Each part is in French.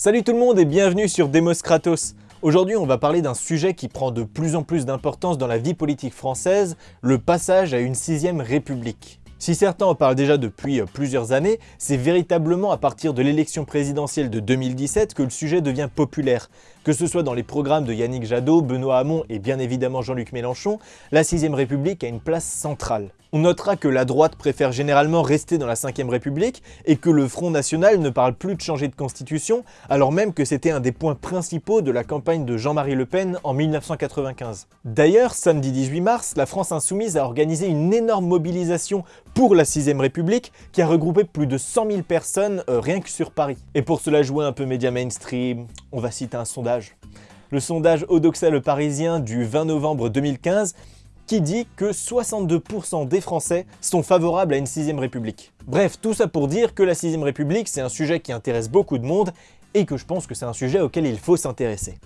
Salut tout le monde et bienvenue sur Demos Kratos. Aujourd'hui on va parler d'un sujet qui prend de plus en plus d'importance dans la vie politique française, le passage à une sixième république. Si certains en parlent déjà depuis euh, plusieurs années, c'est véritablement à partir de l'élection présidentielle de 2017 que le sujet devient populaire. Que ce soit dans les programmes de Yannick Jadot, Benoît Hamon et bien évidemment Jean-Luc Mélenchon, la 6ème République a une place centrale. On notera que la droite préfère généralement rester dans la 5ème République et que le Front National ne parle plus de changer de constitution, alors même que c'était un des points principaux de la campagne de Jean-Marie Le Pen en 1995. D'ailleurs, samedi 18 mars, la France Insoumise a organisé une énorme mobilisation pour la 6ème République qui a regroupé plus de 100 000 personnes euh, rien que sur Paris. Et pour cela jouer un peu média mainstream, on va citer un sondage. Le sondage Odoxa Le Parisien du 20 novembre 2015 qui dit que 62% des Français sont favorables à une 6ème République. Bref, tout ça pour dire que la 6ème République, c'est un sujet qui intéresse beaucoup de monde et que je pense que c'est un sujet auquel il faut s'intéresser.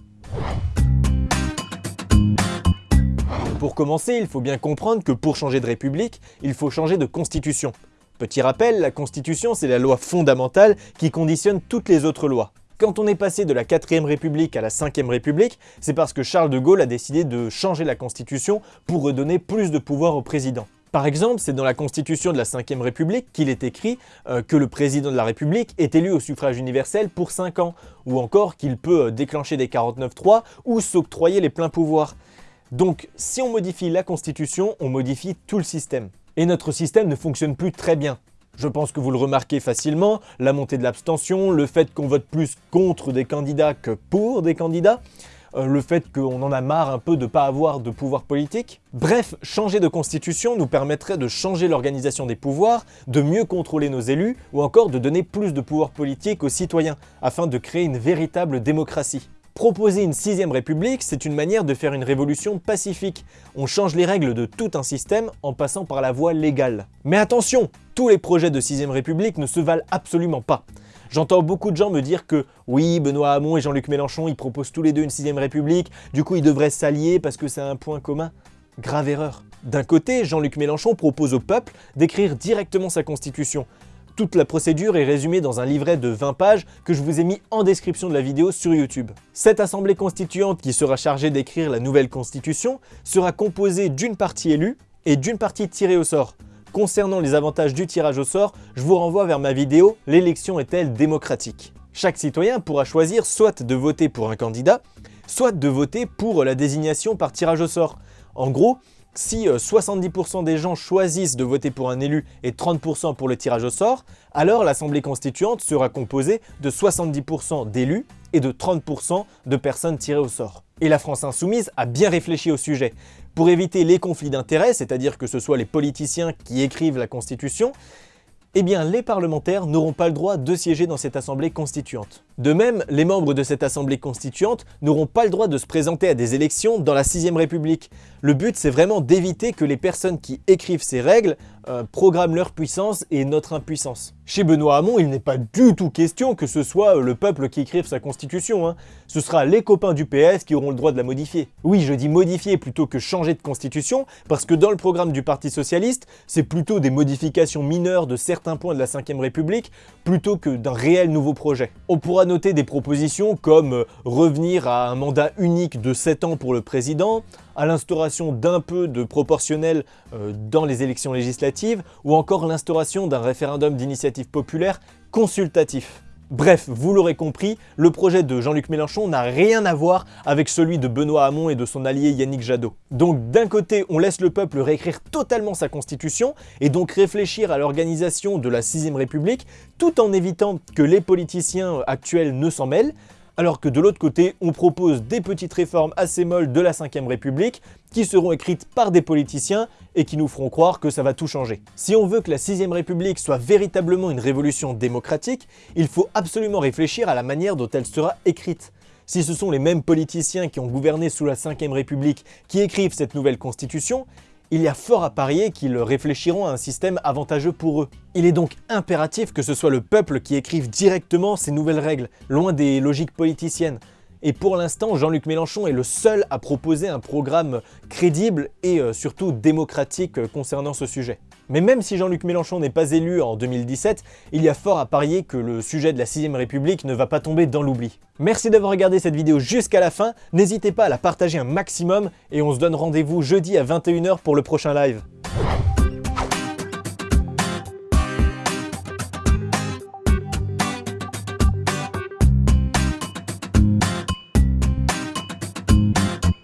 Pour commencer, il faut bien comprendre que pour changer de république, il faut changer de constitution. Petit rappel, la constitution c'est la loi fondamentale qui conditionne toutes les autres lois. Quand on est passé de la 4ème République à la 5ème République, c'est parce que Charles de Gaulle a décidé de changer la Constitution pour redonner plus de pouvoir au président. Par exemple, c'est dans la Constitution de la 5ème République qu'il est écrit euh, que le président de la République est élu au suffrage universel pour 5 ans, ou encore qu'il peut euh, déclencher des 49-3 ou s'octroyer les pleins pouvoirs. Donc, si on modifie la Constitution, on modifie tout le système. Et notre système ne fonctionne plus très bien. Je pense que vous le remarquez facilement, la montée de l'abstention, le fait qu'on vote plus contre des candidats que pour des candidats, euh, le fait qu'on en a marre un peu de ne pas avoir de pouvoir politique. Bref, changer de constitution nous permettrait de changer l'organisation des pouvoirs, de mieux contrôler nos élus, ou encore de donner plus de pouvoir politique aux citoyens, afin de créer une véritable démocratie. Proposer une sixième république, c'est une manière de faire une révolution pacifique. On change les règles de tout un système en passant par la voie légale. Mais attention, tous les projets de sixième république ne se valent absolument pas. J'entends beaucoup de gens me dire que oui, Benoît Hamon et Jean-Luc Mélenchon, ils proposent tous les deux une sixième république, du coup ils devraient s'allier parce que c'est un point commun. Grave erreur. D'un côté, Jean-Luc Mélenchon propose au peuple d'écrire directement sa constitution, toute la procédure est résumée dans un livret de 20 pages que je vous ai mis en description de la vidéo sur YouTube. Cette assemblée constituante qui sera chargée d'écrire la nouvelle constitution sera composée d'une partie élue et d'une partie tirée au sort. Concernant les avantages du tirage au sort, je vous renvoie vers ma vidéo « L'élection est-elle démocratique ?» Chaque citoyen pourra choisir soit de voter pour un candidat, soit de voter pour la désignation par tirage au sort. En gros, si 70% euh, des gens choisissent de voter pour un élu et 30% pour le tirage au sort, alors l'Assemblée constituante sera composée de 70% d'élus et de 30% de personnes tirées au sort. Et la France Insoumise a bien réfléchi au sujet. Pour éviter les conflits d'intérêts, c'est-à-dire que ce soit les politiciens qui écrivent la Constitution, eh bien les parlementaires n'auront pas le droit de siéger dans cette assemblée constituante. De même, les membres de cette assemblée constituante n'auront pas le droit de se présenter à des élections dans la 6ème République. Le but, c'est vraiment d'éviter que les personnes qui écrivent ces règles euh, programment leur puissance et notre impuissance. Chez Benoît Hamon, il n'est pas du tout question que ce soit euh, le peuple qui écrive sa constitution. Hein. Ce sera les copains du PS qui auront le droit de la modifier. Oui, je dis modifier plutôt que changer de constitution, parce que dans le programme du Parti Socialiste, c'est plutôt des modifications mineures de certains points de la 5ème République, plutôt que d'un réel nouveau projet. Noter des propositions comme euh, revenir à un mandat unique de 7 ans pour le président, à l'instauration d'un peu de proportionnel euh, dans les élections législatives ou encore l'instauration d'un référendum d'initiative populaire consultatif. Bref, vous l'aurez compris, le projet de Jean-Luc Mélenchon n'a rien à voir avec celui de Benoît Hamon et de son allié Yannick Jadot. Donc d'un côté, on laisse le peuple réécrire totalement sa constitution et donc réfléchir à l'organisation de la 6ème République tout en évitant que les politiciens actuels ne s'en mêlent, alors que de l'autre côté, on propose des petites réformes assez molles de la 5ème République qui seront écrites par des politiciens et qui nous feront croire que ça va tout changer. Si on veut que la 6ème République soit véritablement une révolution démocratique, il faut absolument réfléchir à la manière dont elle sera écrite. Si ce sont les mêmes politiciens qui ont gouverné sous la 5ème République qui écrivent cette nouvelle constitution, il y a fort à parier qu'ils réfléchiront à un système avantageux pour eux. Il est donc impératif que ce soit le peuple qui écrive directement ces nouvelles règles, loin des logiques politiciennes. Et pour l'instant, Jean-Luc Mélenchon est le seul à proposer un programme crédible et euh, surtout démocratique euh, concernant ce sujet. Mais même si Jean-Luc Mélenchon n'est pas élu en 2017, il y a fort à parier que le sujet de la 6ème République ne va pas tomber dans l'oubli. Merci d'avoir regardé cette vidéo jusqu'à la fin, n'hésitez pas à la partager un maximum et on se donne rendez-vous jeudi à 21h pour le prochain live.